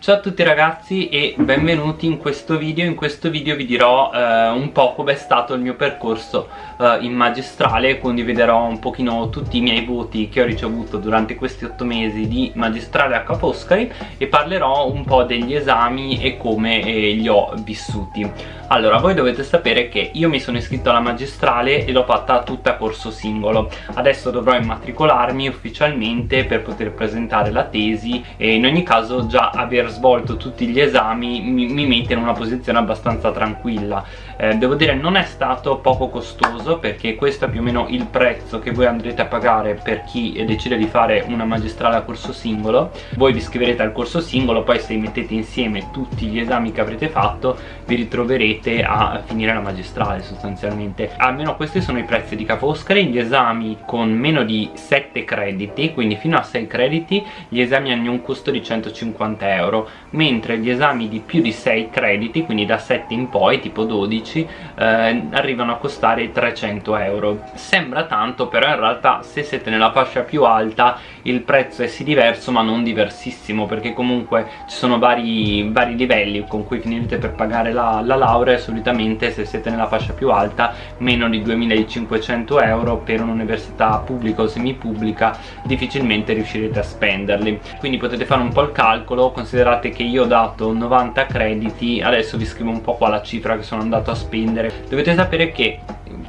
Ciao a tutti ragazzi e benvenuti in questo video. In questo video vi dirò eh, un po' com'è stato il mio percorso eh, in magistrale. Condividerò un pochino tutti i miei voti che ho ricevuto durante questi otto mesi di magistrale a Ca' Foscari E parlerò un po' degli esami e come eh, li ho vissuti. Allora, voi dovete sapere che io mi sono iscritto alla magistrale e l'ho fatta tutta a corso singolo. Adesso dovrò immatricolarmi ufficialmente per poter presentare la tesi E in ogni caso già aver svolto tutti gli esami mi, mi mette in una posizione abbastanza tranquilla eh, devo dire non è stato poco costoso perché questo è più o meno il prezzo che voi andrete a pagare per chi decide di fare una magistrale a corso singolo. Voi vi iscriverete al corso singolo poi se mettete insieme tutti gli esami che avrete fatto vi ritroverete a finire la magistrale sostanzialmente. Almeno questi sono i prezzi di Ca' Foscari gli esami con meno di 7 crediti quindi fino a 6 crediti gli esami hanno un costo di 150 euro mentre gli esami di più di 6 crediti quindi da 7 in poi tipo 12 eh, arrivano a costare 300 euro. Sembra tanto però in realtà se siete nella fascia più alta il prezzo è sì diverso ma non diversissimo perché comunque ci sono vari, vari livelli con cui finirete per pagare la, la laurea. E solitamente se siete nella fascia più alta meno di 2500 euro per un'università pubblica o semipubblica difficilmente riuscirete a spenderli. Quindi potete fare un po' il calcolo. Considerate che io ho dato 90 crediti adesso vi scrivo un po' qua la cifra che sono andato a spendere. Dovete sapere che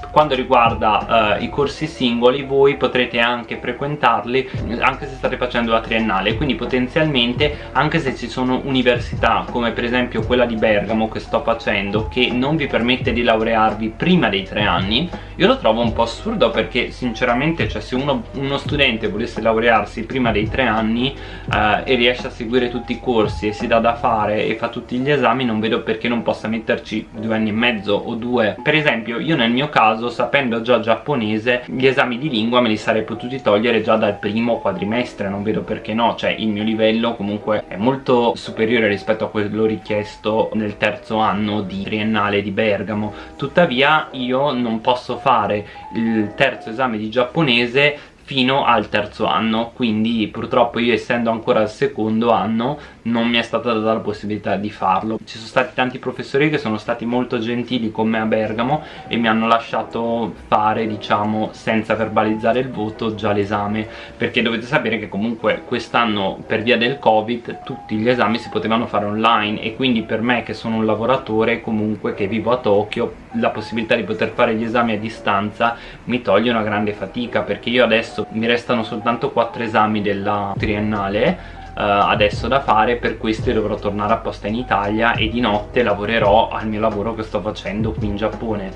quando riguarda uh, i corsi singoli voi potrete anche frequentarli anche se state facendo la triennale. Quindi potenzialmente anche se ci sono università come per esempio quella di Bergamo che sto facendo che non vi permette di laurearvi prima dei tre anni io lo trovo un po' assurdo perché sinceramente cioè se uno, uno studente volesse laurearsi prima dei tre anni uh, e riesce a seguire tutti i corsi e si dà da fare e fa tutti gli esami non vedo perché non possa metterci due anni e mezzo o due. Per esempio io nel mio caso caso sapendo già giapponese gli esami di lingua me li sarei potuti togliere già dal primo quadrimestre non vedo perché no. Cioè il mio livello comunque è molto superiore rispetto a quello richiesto nel terzo anno di triennale di Bergamo. Tuttavia io non posso fare il terzo esame di giapponese fino al terzo anno quindi purtroppo io essendo ancora al secondo anno non mi è stata data la possibilità di farlo. Ci sono stati tanti professori che sono stati molto gentili con me a Bergamo e mi hanno lasciato fare diciamo senza verbalizzare il voto già l'esame perché dovete sapere che comunque quest'anno per via del covid tutti gli esami si potevano fare online e quindi per me che sono un lavoratore comunque che vivo a Tokyo la possibilità di poter fare gli esami a distanza mi toglie una grande fatica perché io adesso mi restano soltanto 4 esami della triennale Uh, adesso da fare per questi dovrò tornare apposta in Italia e di notte lavorerò al mio lavoro che sto facendo qui in Giappone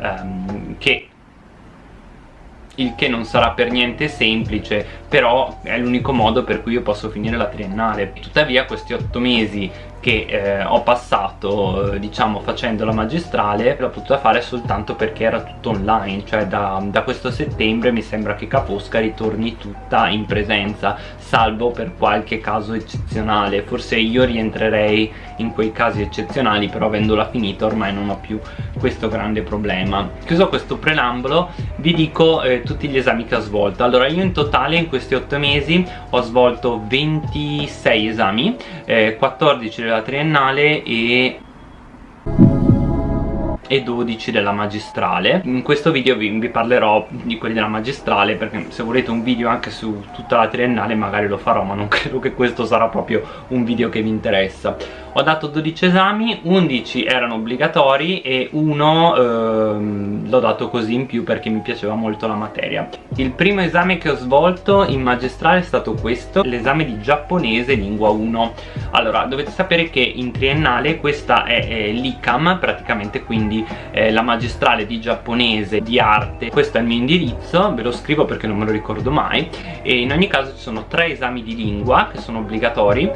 um, che il che non sarà per niente semplice però è l'unico modo per cui io posso finire la triennale. Tuttavia questi otto mesi che eh, ho passato diciamo facendo la magistrale l'ho potuta fare soltanto perché era tutto online cioè da, da questo settembre mi sembra che Ca' Foscari ritorni tutta in presenza salvo per qualche caso eccezionale. Forse io rientrerei in quei casi eccezionali però avendola finita ormai non ho più questo grande problema. Chiuso questo preambolo vi dico eh, tutti gli esami che ho svolto. Allora io in totale in questi 8 mesi ho svolto 26 esami eh, 14 della triennale e e 12 della magistrale. In questo video vi, vi, parlerò di quelli della magistrale perché se volete un video anche su tutta la triennale magari lo farò ma non credo che questo sarà proprio un video che vi interessa ho dato 12 esami 11 erano obbligatori e uno ehm, l'ho dato così in più perché mi piaceva molto la materia. Il primo esame che ho svolto in magistrale è stato questo l'esame di giapponese lingua 1 allora dovete sapere che in triennale questa è, è l'ICAM praticamente quindi la magistrale di giapponese di arte. Questo è il mio indirizzo ve lo scrivo perché non me lo ricordo mai. E in ogni caso ci sono tre esami di lingua che sono obbligatori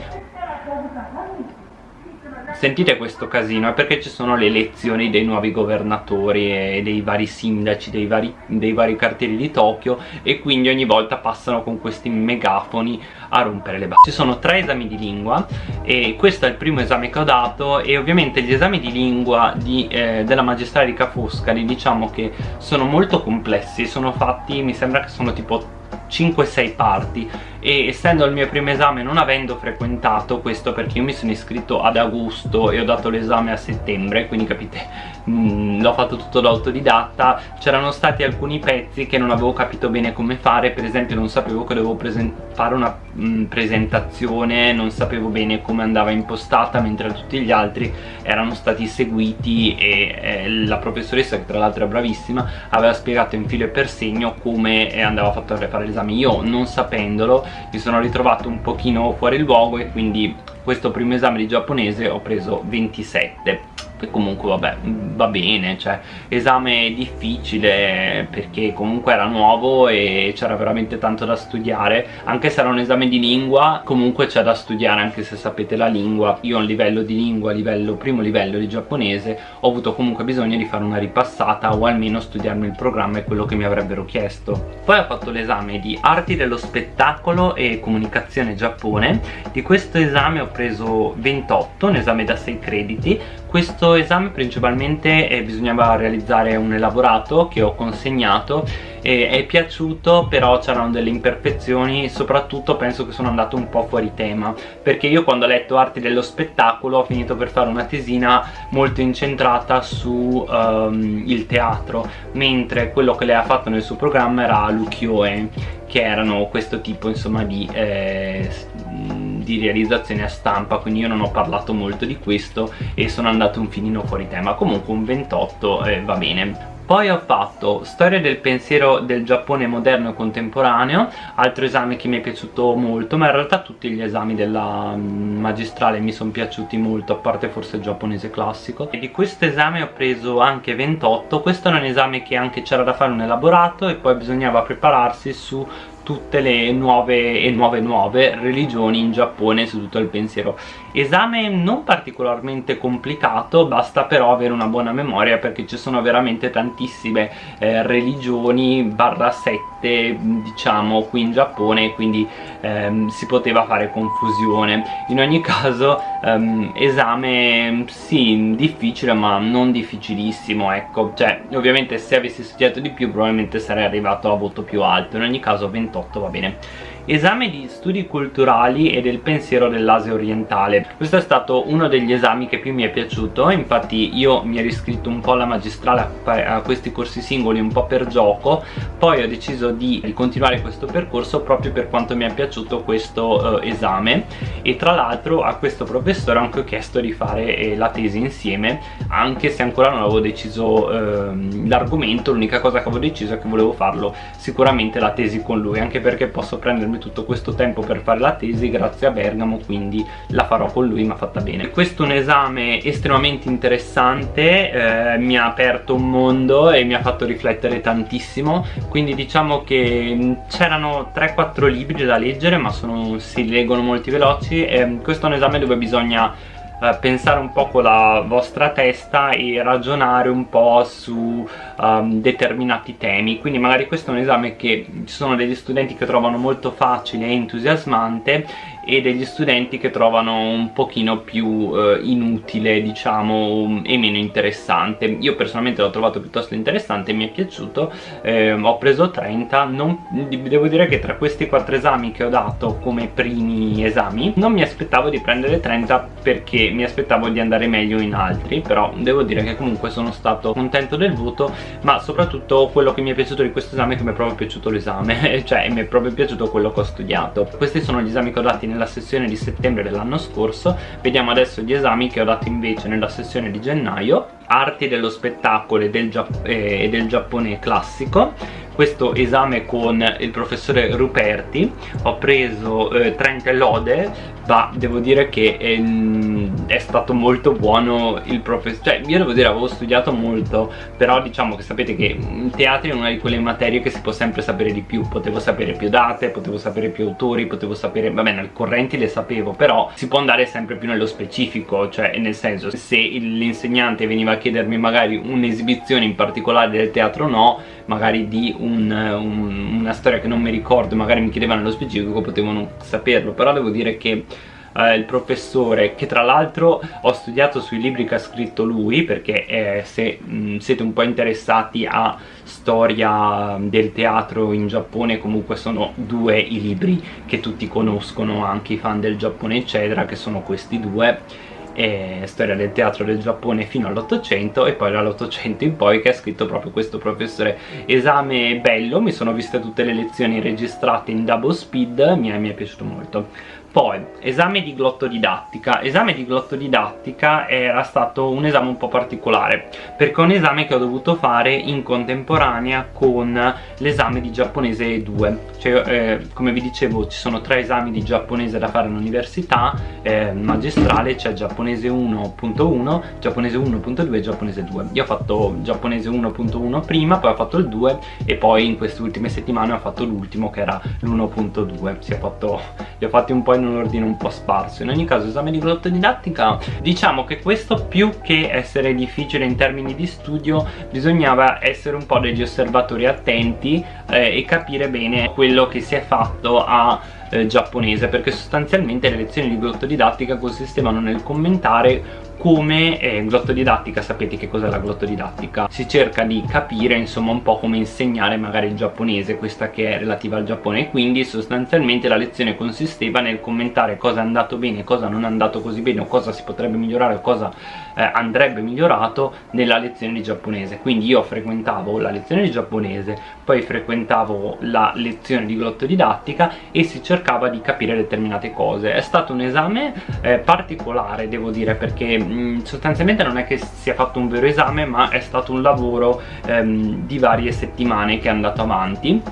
sentite questo casino è perché ci sono le elezioni dei nuovi governatori e dei vari sindaci dei vari, dei vari quartieri di Tokyo e quindi ogni volta passano con questi megafoni a rompere le balle ci sono tre esami di lingua e questo è il primo esame che ho dato e ovviamente gli esami di lingua di, eh, della magistrale di Ca' Foscari diciamo che sono molto complessi sono fatti mi sembra che sono tipo 5-6 parti. E essendo il mio primo esame non avendo frequentato questo perché io mi sono iscritto ad agosto e ho dato l'esame a settembre quindi capite l'ho fatto tutto da autodidatta. C'erano stati alcuni pezzi che non avevo capito bene come fare. Per esempio non sapevo che dovevo fare una mh, mm, presentazione non sapevo bene come andava impostata mentre tutti gli altri erano stati seguiti e eh, la professoressa che tra l'altro è bravissima aveva spiegato in filo e per segno come andava fatto a fare l'esame. Io non sapendolo mi sono ritrovato un pochino fuori luogo e quindi questo primo esame di giapponese ho preso 27 che comunque vabbè va bene cioè esame difficile perché comunque era nuovo e c'era veramente tanto da studiare. Anche se era un esame di lingua comunque c'è da studiare anche se sapete la lingua. Io a livello di lingua livello, primo livello di giapponese ho avuto comunque bisogno di fare una ripassata o almeno studiarmi il programma e quello che mi avrebbero chiesto. Poi ho fatto l'esame di arti dello spettacolo e comunicazione Giappone. Di questo esame ho preso 28 un esame da 6 crediti. Questo esame principalmente eh, bisognava realizzare un elaborato che ho consegnato e è piaciuto però c'erano delle imperfezioni soprattutto penso che sono andato un po' fuori tema perché io quando ho letto arti dello spettacolo ho finito per fare una tesina molto incentrata su um, il teatro mentre quello che lei ha fatto nel suo programma era l'ukiyo-e che erano questo tipo insomma di eh, di realizzazione a stampa quindi io non ho parlato molto di questo e sono andato un finino fuori tema. Comunque un 28 eh, va bene. Poi ho fatto storia del pensiero del Giappone moderno e contemporaneo altro esame che mi è piaciuto molto ma in realtà tutti gli esami della mm, magistrale mi sono piaciuti molto a parte forse il giapponese classico. E di questo esame ho preso anche 28 questo era un esame che anche c'era da fare un elaborato e poi bisognava prepararsi su tutte le nuove e nuove nuove religioni in Giappone su tutto il pensiero esame non particolarmente complicato basta però avere una buona memoria perché ci sono veramente tantissime eh, religioni barra sette diciamo qui in Giappone quindi ehm, si poteva fare confusione. In ogni caso ehm, esame sì difficile ma non difficilissimo ecco. Cioè ovviamente se avessi studiato di più probabilmente sarei arrivato a voto più alto. In ogni caso 28 va bene esame di studi culturali e del pensiero dell'Asia orientale. Questo è stato uno degli esami che più mi è piaciuto infatti io mi ero iscritto un po' alla magistrale a questi corsi singoli un po' per gioco poi ho deciso di, continuare questo percorso proprio per quanto mi è piaciuto questo uh, esame. E tra l'altro a questo professore ho anche chiesto di fare eh, la tesi insieme anche se ancora non avevo deciso uh, l'argomento l'unica cosa che avevo deciso è che volevo farlo sicuramente la tesi con lui anche perché posso prendermi tutto questo tempo per fare la tesi grazie a Bergamo quindi la farò con lui ma fatta bene. Questo è un esame estremamente interessante eh, mi ha aperto un mondo e mi ha fatto riflettere tantissimo. Quindi diciamo che mm, c'erano 3-4 libri da leggere ma sono, si leggono molti veloci. E questo è un esame dove bisogna eh, pensare un po' con la vostra testa e ragionare un po' su um, determinati temi. Quindi magari questo è un esame che ci sono degli studenti che trovano molto facile e entusiasmante e degli studenti che trovano un pochino più eh, inutile diciamo e meno interessante. Io personalmente l'ho trovato piuttosto interessante mi è piaciuto. Eh, ho preso 30 non, devo dire che tra questi quattro esami che ho dato come primi esami non mi aspettavo di prendere 30 perché mi aspettavo di andare meglio in altri però devo dire che comunque sono stato contento del voto ma soprattutto quello che mi è piaciuto di questo esame è che mi è proprio piaciuto l'esame cioè mi è proprio piaciuto quello che ho studiato. Questi sono gli esami che ho dati nella sessione di settembre dell'anno scorso. Vediamo adesso gli esami che ho dato invece nella sessione di gennaio. Arti dello spettacolo e del, eh, del Giappone classico. Questo esame con il professore Ruperti. Ho preso eh, 30 lode ma devo dire che è, ehm, è stato molto buono il professore cioè io devo dire avevo studiato molto però diciamo che sapete che in teatro è una di quelle materie che si può sempre sapere di più. Potevo sapere più date, potevo sapere più autori potevo sapere, vabbè nel correnti le sapevo però si può andare sempre più nello specifico cioè nel senso se l'insegnante veniva a chiedermi magari un'esibizione in particolare del teatro no magari di un, un, una storia che non mi ricordo magari mi chiedevano nello specifico potevo non saperlo. Però devo dire che eh, il professore che tra l'altro ho studiato sui libri che ha scritto lui perché eh, se mh, siete un po' interessati a storia del teatro in Giappone comunque sono due i libri che tutti conoscono anche i fan del Giappone eccetera che sono questi due eh, storia del teatro del Giappone fino all'Ottocento e poi dall'Ottocento in poi che ha scritto proprio questo professore. Esame bello, mi sono viste tutte le lezioni registrate in double speed mi è, mi è piaciuto molto poi, esame di glottodidattica. Esame di glottodidattica era stato un esame un po' particolare, perché è un esame che ho dovuto fare in contemporanea con l'esame di giapponese 2. Cioè, eh, come vi dicevo, ci sono tre esami di giapponese da fare all'università, eh, magistrale, c'è cioè giapponese 1.1, giapponese 1.2 e giapponese 2. Io ho fatto giapponese 1.1 prima, poi ho fatto il 2 e poi in queste ultime settimane ho fatto l'ultimo che era l'1.2. Si è fatto, li ho fatti un po' in in un ordine un po' sparso. In ogni caso esame di glottodidattica diciamo che questo più che essere difficile in termini di studio bisognava essere un po' degli osservatori attenti eh, e capire bene quello che si è fatto a eh, giapponese perché sostanzialmente le lezioni di glottodidattica consistevano nel commentare come eh, glottodidattica, sapete che cos'è la glottodidattica? Si cerca di capire insomma un po' come insegnare magari il giapponese, questa che è relativa al Giappone quindi sostanzialmente la lezione consisteva nel commentare cosa è andato bene, cosa non è andato così bene o cosa si potrebbe migliorare o cosa eh, andrebbe migliorato nella lezione di giapponese quindi io frequentavo la lezione di giapponese poi frequentavo la lezione di glottodidattica e si cercava di capire determinate cose è stato un esame eh, particolare devo dire perché mh, sostanzialmente non è che sia fatto un vero esame ma è stato un lavoro ehm, di varie settimane che è andato avanti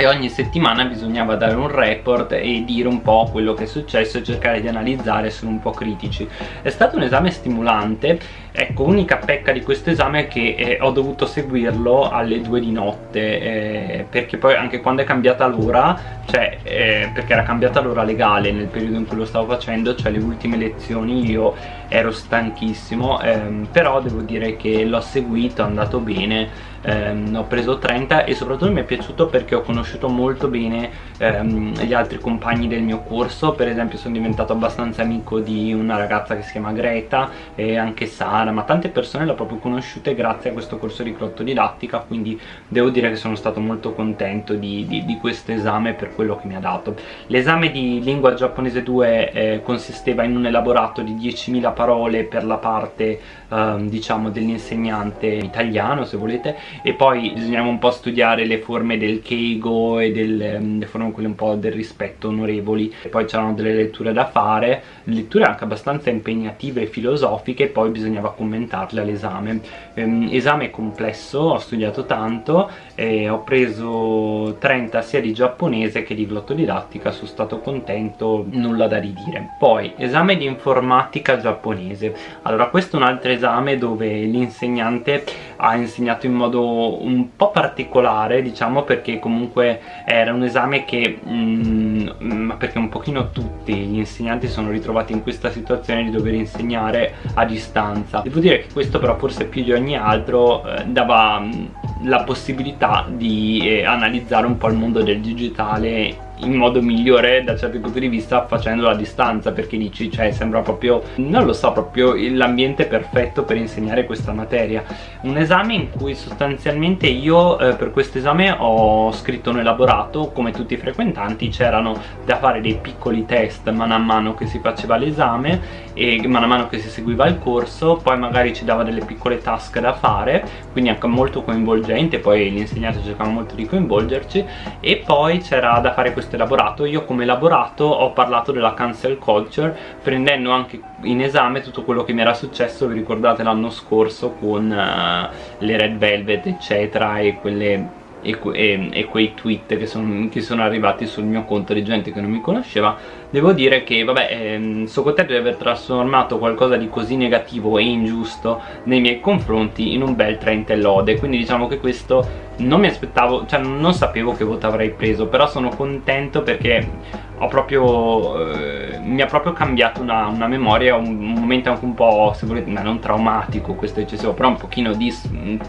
e ogni settimana bisognava dare un report e dire un po' quello che è successo e cercare di analizzare, essere un po' critici. È stato un esame stimolante, ecco, unica pecca di questo esame è che eh, ho dovuto seguirlo alle 2 di notte, eh, perché poi anche quando è cambiata l'ora, cioè eh, perché era cambiata l'ora legale nel periodo in cui lo stavo facendo, cioè le ultime lezioni io ero stanchissimo, ehm, però devo dire che l'ho seguito, è andato bene, ehm, ho preso 30 e soprattutto mi è piaciuto perché ho conosciuto molto bene ehm, gli altri compagni del mio corso. Per esempio sono diventato abbastanza amico di una ragazza che si chiama Greta e anche Sara ma tante persone l'ho proprio conosciute grazie a questo corso di didattica quindi devo dire che sono stato molto contento di, di, di questo esame per quello che mi ha dato. L'esame di lingua giapponese 2 eh, consisteva in un elaborato di 10.000 parole per la parte ehm, diciamo dell'insegnante italiano se volete e poi bisognava un po' studiare le forme del keigo e del, um, le forme quelle un po' del rispetto onorevoli. E poi c'erano delle letture da fare letture anche abbastanza impegnative e filosofiche poi bisognava commentarle all'esame. Um, esame complesso, ho studiato tanto e ho preso 30 sia di giapponese che di glottodidattica sono stato contento, nulla da ridire. Poi esame di informatica giapponese. Allora questo è un altro esame dove l'insegnante ha insegnato in modo un po' particolare diciamo perché comunque era un esame che mm, ma perché un pochino tutti gli insegnanti sono ritrovati in questa situazione di dover insegnare a distanza devo dire che questo però forse più di ogni altro eh, dava mm, la possibilità di eh, analizzare un po' il mondo del digitale in modo migliore da certi punti di vista facendolo a distanza perché dici cioè sembra proprio non lo so proprio l'ambiente perfetto per insegnare questa materia. Un esame in cui sostanzialmente io eh, per questo esame ho scritto un elaborato come tutti i frequentanti c'erano da fare dei piccoli test mano a mano che si faceva l'esame e mano a mano che si seguiva il corso poi magari ci dava delle piccole task da fare quindi anche molto coinvolgente poi l'insegnante cercava molto di coinvolgerci e poi c'era da fare questo questo elaborato io come elaborato ho parlato della cancel culture prendendo anche in esame tutto quello che mi era successo vi ricordate l'anno scorso con uh, le red velvet eccetera e quelle e, e, e, quei tweet che, son, che, sono arrivati sul mio conto di gente che non mi conosceva devo dire che vabbè ehm, sono contento di aver trasformato qualcosa di così negativo e ingiusto nei miei confronti in un bel 30 lode quindi diciamo che questo non mi aspettavo, cioè non sapevo che voto avrei preso però sono contento perché ho proprio, eh, mi ha proprio cambiato una, una memoria, un, un, momento anche un po', se volete, ma non traumatico questo eccessivo, però un pochino di,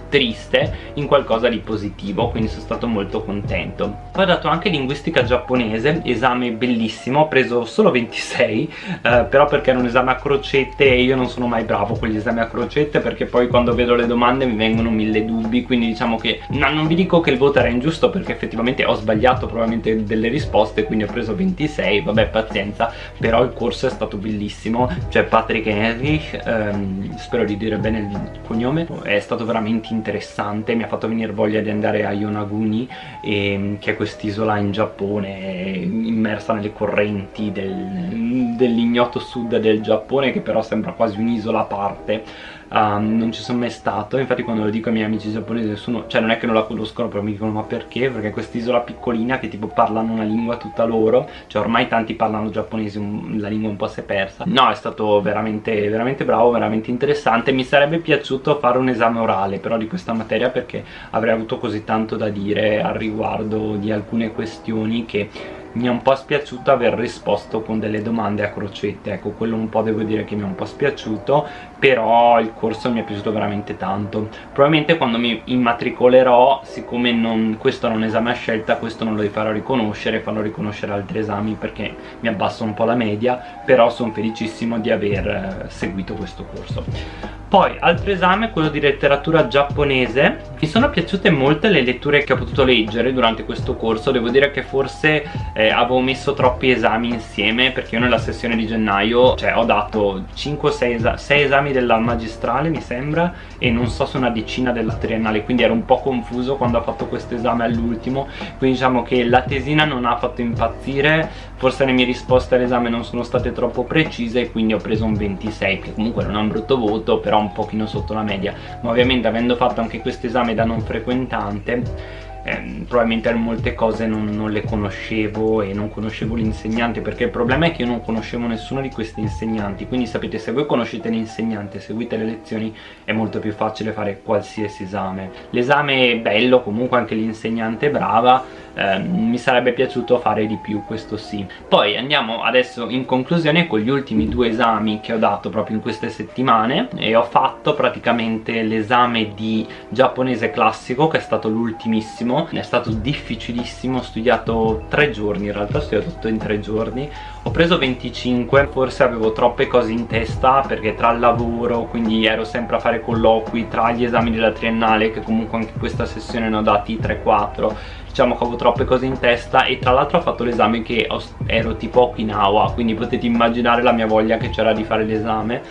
triste in qualcosa di positivo, quindi sono stato molto contento. Poi ho dato anche linguistica giapponese, esame bellissimo, ho preso solo 26, eh, però perché era un esame a crocette e io non sono mai bravo con gli esami a crocette perché poi quando vedo le domande mi vengono mille dubbi, quindi diciamo che no, non vi dico che il voto era ingiusto perché effettivamente ho sbagliato probabilmente delle risposte, quindi ho preso 26 26 vabbè pazienza però il corso è stato bellissimo. Cioè Patrick Henrich ehm, spero di dire bene il cognome è stato veramente interessante mi ha fatto venire voglia di andare a Yonaguni e, che è quest'isola in Giappone immersa nelle correnti del, dell'ignoto sud del Giappone che però sembra quasi un'isola a parte um, non ci sono mai stato. Infatti quando lo dico ai miei amici giapponesi nessuno cioè non è che non la conoscono però mi dicono ma perché? perché quest'isola piccolina che tipo parlano una lingua tutta loro cioè ormai tanti parlano giapponese la lingua un po' si è persa. No è stato veramente veramente bravo veramente interessante. Mi sarebbe piaciuto fare un esame orale però di questa materia perché avrei avuto così tanto da dire al riguardo di alcune questioni che mi è un po' spiaciuto aver risposto con delle domande a crocette. Ecco quello un po' devo dire che mi è un po' spiaciuto però il corso mi è piaciuto veramente tanto. Probabilmente quando mi immatricolerò siccome non, questo è un esame a scelta questo non lo farò riconoscere farò riconoscere altri esami perché mi abbasso un po' la media però sono felicissimo di aver eh, seguito questo corso. Poi altro esame, quello di letteratura giapponese. Mi sono piaciute molte le letture che ho potuto leggere durante questo corso. Devo dire che forse eh, avevo messo troppi esami insieme Perché io nella sessione di gennaio cioè, ho dato 5 6, esa 6 esami della magistrale mi sembra E non so se una decina della triennale Quindi ero un po' confuso quando ho fatto questo esame all'ultimo. Quindi diciamo che la tesina non ha fatto impazzire Forse le mie risposte all'esame non sono state troppo precise E quindi ho preso un 26 Che comunque non è un brutto voto però un pochino sotto la media. Ma ovviamente avendo fatto anche questo esame da non frequentante eh, probabilmente molte cose non, non, le conoscevo e non conoscevo l'insegnante perché il problema è che io non conoscevo nessuno di questi insegnanti quindi sapete se voi conoscete l'insegnante seguite le lezioni è molto più facile fare qualsiasi esame. L'esame è bello comunque anche l'insegnante è brava eh, mi sarebbe piaciuto fare di più questo sì. Poi andiamo adesso in conclusione con gli ultimi due esami che ho dato proprio in queste settimane e ho fatto praticamente l'esame di giapponese classico che è stato l'ultimissimo è stato difficilissimo ho studiato tre giorni in realtà ho studiato tutto in tre giorni. Ho preso 25 forse avevo troppe cose in testa perché tra il lavoro quindi ero sempre a fare colloqui tra gli esami della triennale che comunque anche questa sessione ne ho dati 3-4 diciamo che avevo troppe cose in testa e tra l'altro ho fatto l'esame che ero tipo Okinawa quindi potete immaginare la mia voglia che c'era di fare l'esame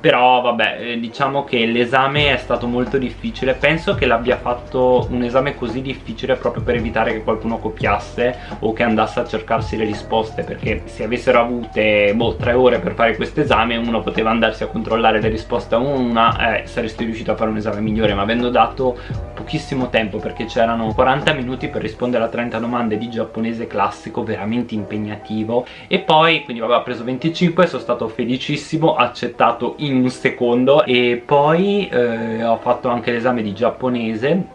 però vabbè eh, diciamo che l'esame è stato molto difficile. Penso che l'abbia fatto un esame così difficile proprio per evitare che qualcuno copiasse o che andasse a cercarsi le risposte perché se avessero avute boh, tre ore per fare questo esame uno poteva andarsi a controllare le risposte a una e saresti riuscito a fare un esame migliore. Ma avendo dato pochissimo tempo perché c'erano 40 minuti per rispondere a 30 domande di giapponese classico veramente impegnativo. E poi quindi vabbè ho preso 25 sono stato felicissimo accettato in un secondo. E poi eh, ho fatto anche l'esame di giapponese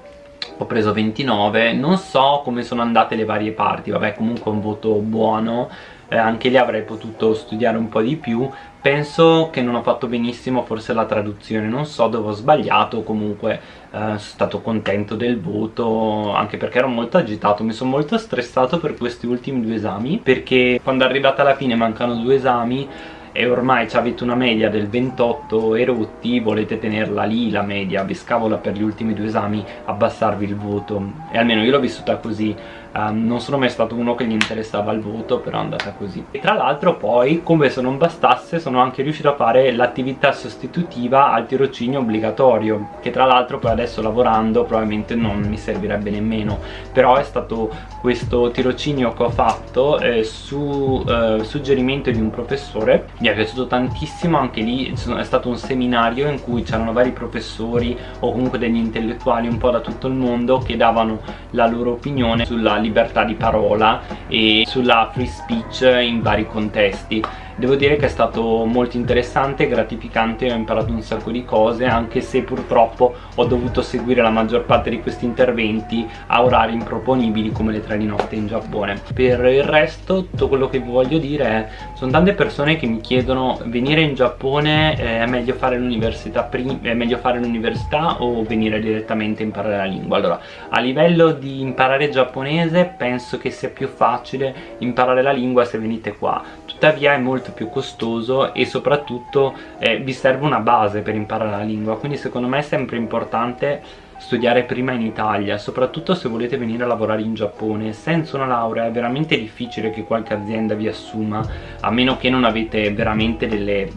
ho preso 29 non so come sono andate le varie parti vabbè comunque un voto buono eh, anche lì avrei potuto studiare un po' di più penso che non ho fatto benissimo forse la traduzione non so dove ho sbagliato comunque eh, sono stato contento del voto anche perché ero molto agitato mi sono molto stressato per questi ultimi due esami perché quando è arrivata alla fine mancano due esami e ormai avete una media del 28 erotti volete tenerla lì la media vi scavola per gli ultimi due esami abbassarvi il voto. E almeno io l'ho vissuta così um, non sono mai stato uno che gli interessava il voto però è andata così. E tra l'altro poi come se non bastasse sono anche riuscito a fare l'attività sostitutiva al tirocinio obbligatorio che tra l'altro poi adesso lavorando probabilmente non mi servirebbe nemmeno. Però è stato questo tirocinio che ho fatto eh, su eh, suggerimento di un professore. Mi è piaciuto tantissimo anche lì è stato un seminario in cui c'erano vari professori o comunque degli intellettuali un po' da tutto il mondo che davano la loro opinione sulla libertà di parola e sulla free speech in vari contesti devo dire che è stato molto interessante, gratificante, ho imparato un sacco di cose anche se purtroppo ho dovuto seguire la maggior parte di questi interventi a orari improponibili come le 3 di notte in Giappone. Per il resto tutto quello che vi voglio dire è sono tante persone che mi chiedono venire in Giappone eh, è meglio fare l'università o venire direttamente a imparare la lingua? Allora a livello di imparare giapponese penso che sia più facile imparare la lingua se venite qua tuttavia è molto più costoso e soprattutto eh, vi serve una base per imparare la lingua. Quindi secondo me è sempre importante studiare prima in Italia soprattutto se volete venire a lavorare in Giappone. Senza una laurea è veramente difficile che qualche azienda vi assuma a meno che non avete veramente delle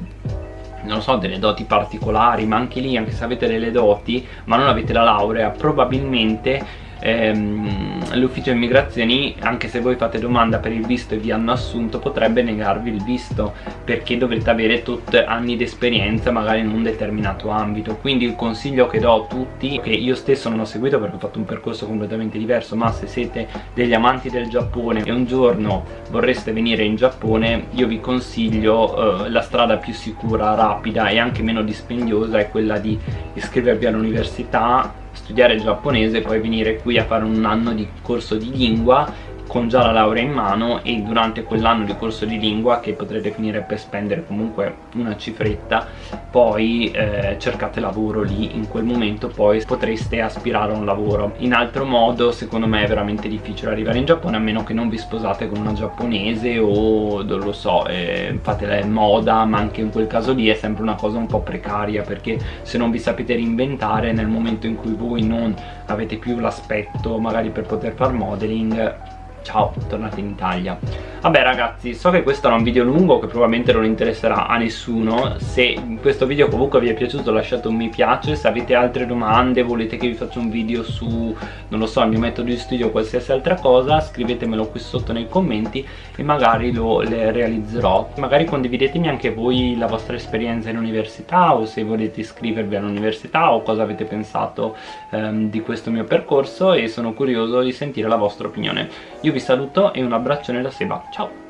non so, delle doti particolari, ma anche lì, anche se avete delle doti, ma non avete la laurea, probabilmente ehm, l'ufficio immigrazioni anche se voi fate domanda per il visto e vi hanno assunto potrebbe negarvi il visto perché dovrete avere tot anni di esperienza magari in un determinato ambito. Quindi il consiglio che do a tutti che io stesso non ho seguito perché ho fatto un percorso completamente diverso ma se siete degli amanti del Giappone e un giorno vorreste venire in Giappone io vi consiglio eh, la strada più sicura, rapida e anche meno dispendiosa è quella di iscrivervi all'università studiare il giapponese e poi venire qui a fare un anno di corso di lingua con già la laurea in mano e durante quell'anno di corso di lingua che potrete finire per spendere comunque una cifretta poi eh, cercate lavoro lì. In quel momento poi potreste aspirare a un lavoro. In altro modo secondo me è veramente difficile arrivare in Giappone a meno che non vi sposate con una giapponese o non lo so eh, fate la moda ma anche in quel caso lì è sempre una cosa un po' precaria perché se non vi sapete reinventare nel momento in cui voi non avete più l'aspetto magari per poter fare modeling ciao, tornate in Italia Vabbè ragazzi, so che questo era un video lungo che probabilmente non interesserà a nessuno. Se questo video comunque vi è piaciuto lasciate un mi piace. Se avete altre domande, volete che vi faccia un video su, non lo so, il mio metodo di studio o qualsiasi altra cosa Scrivetemelo qui sotto nei commenti e magari lo realizzerò. Magari condividetemi anche voi la vostra esperienza in università O se volete iscrivervi all'università o cosa avete pensato ehm, di questo mio percorso E sono curioso di sentire la vostra opinione. Io vi saluto e un abbraccione da Seba, ciao!